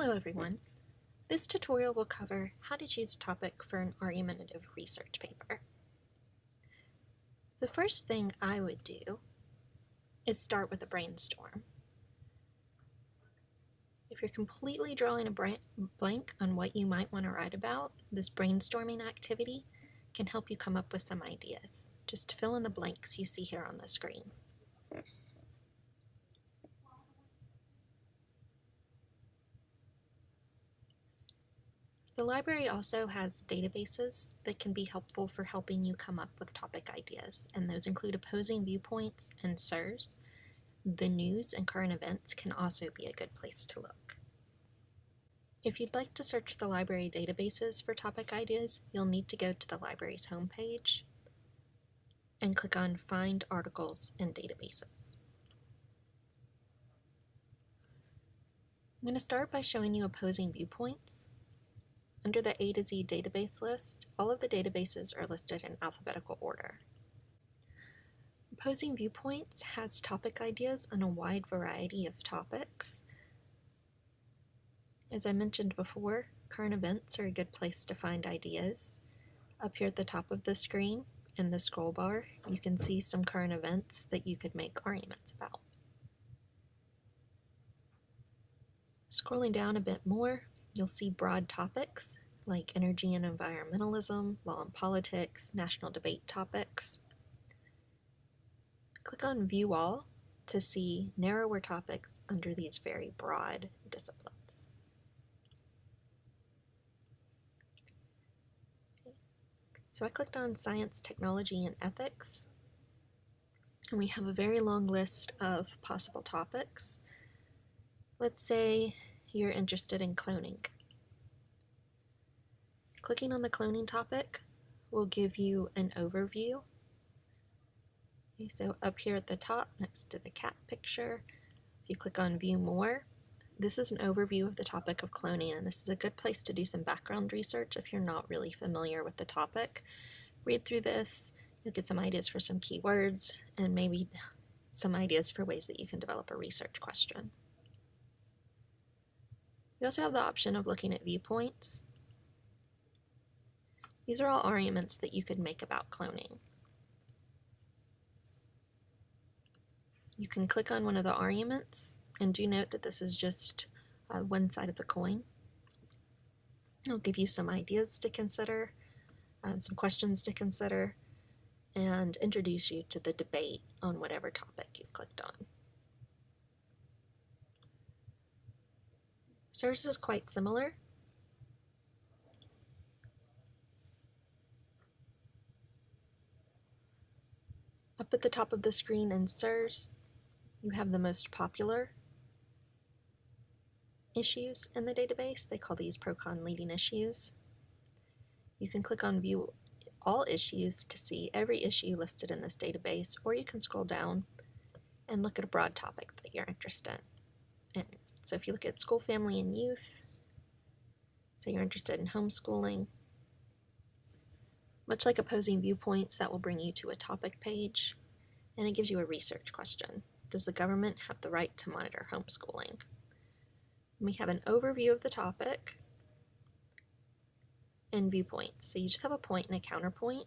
Hello everyone. This tutorial will cover how to choose a topic for an argumentative research paper. The first thing I would do is start with a brainstorm. If you're completely drawing a blank on what you might want to write about, this brainstorming activity can help you come up with some ideas. Just fill in the blanks you see here on the screen. The library also has databases that can be helpful for helping you come up with topic ideas, and those include opposing viewpoints and SIRS. The news and current events can also be a good place to look. If you'd like to search the library databases for topic ideas, you'll need to go to the library's homepage and click on Find Articles and Databases. I'm going to start by showing you opposing viewpoints. Under the A to Z database list, all of the databases are listed in alphabetical order. Opposing Viewpoints has topic ideas on a wide variety of topics. As I mentioned before, current events are a good place to find ideas. Up here at the top of the screen, in the scroll bar, you can see some current events that you could make arguments about. Scrolling down a bit more, You'll see broad topics like energy and environmentalism, law and politics, national debate topics. Click on View All to see narrower topics under these very broad disciplines. So I clicked on Science, Technology, and Ethics, and we have a very long list of possible topics. Let's say you're interested in cloning. Clicking on the cloning topic will give you an overview. Okay, so up here at the top next to the cat picture, if you click on view more, this is an overview of the topic of cloning and this is a good place to do some background research if you're not really familiar with the topic. Read through this, you'll get some ideas for some keywords and maybe some ideas for ways that you can develop a research question. You also have the option of looking at viewpoints. These are all arguments that you could make about cloning. You can click on one of the arguments and do note that this is just uh, one side of the coin. It'll give you some ideas to consider, um, some questions to consider, and introduce you to the debate on whatever topic you've clicked on. SIRS is quite similar. Up at the top of the screen in SIRS, you have the most popular issues in the database. They call these ProCon leading issues. You can click on View All Issues to see every issue listed in this database, or you can scroll down and look at a broad topic that you're interested in. So if you look at school, family, and youth, say you're interested in homeschooling, much like opposing viewpoints, that will bring you to a topic page, and it gives you a research question. Does the government have the right to monitor homeschooling? And we have an overview of the topic and viewpoints. So you just have a point and a counterpoint.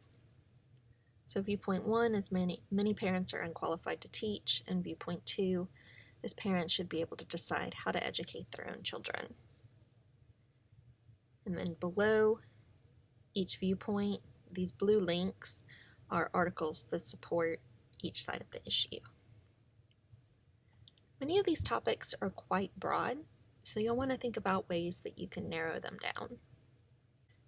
So viewpoint one is many, many parents are unqualified to teach, and viewpoint two as parents should be able to decide how to educate their own children. And then below each viewpoint, these blue links are articles that support each side of the issue. Many of these topics are quite broad, so you'll want to think about ways that you can narrow them down.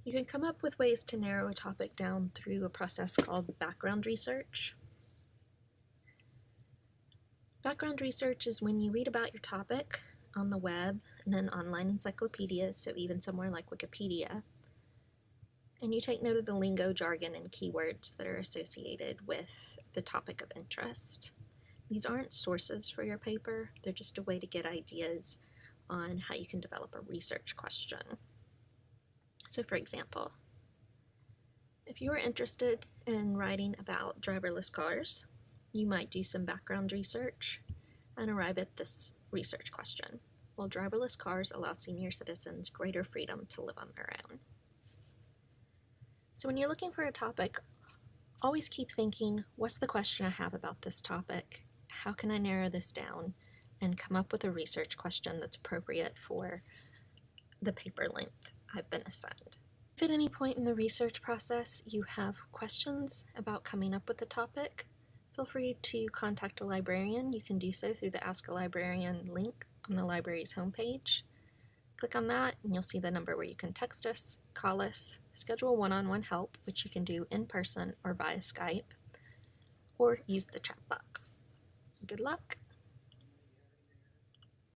You can come up with ways to narrow a topic down through a process called background research. Background research is when you read about your topic on the web and an online encyclopedia, so even somewhere like Wikipedia, and you take note of the lingo, jargon, and keywords that are associated with the topic of interest. These aren't sources for your paper, they're just a way to get ideas on how you can develop a research question. So for example, if you are interested in writing about driverless cars, you might do some background research and arrive at this research question. while driverless cars allow senior citizens greater freedom to live on their own. So when you're looking for a topic, always keep thinking, what's the question I have about this topic? How can I narrow this down and come up with a research question that's appropriate for the paper length I've been assigned. If at any point in the research process you have questions about coming up with a topic, feel free to contact a librarian. You can do so through the Ask a Librarian link on the library's homepage. Click on that and you'll see the number where you can text us, call us, schedule one-on-one help, which you can do in person or via Skype, or use the chat box. Good luck!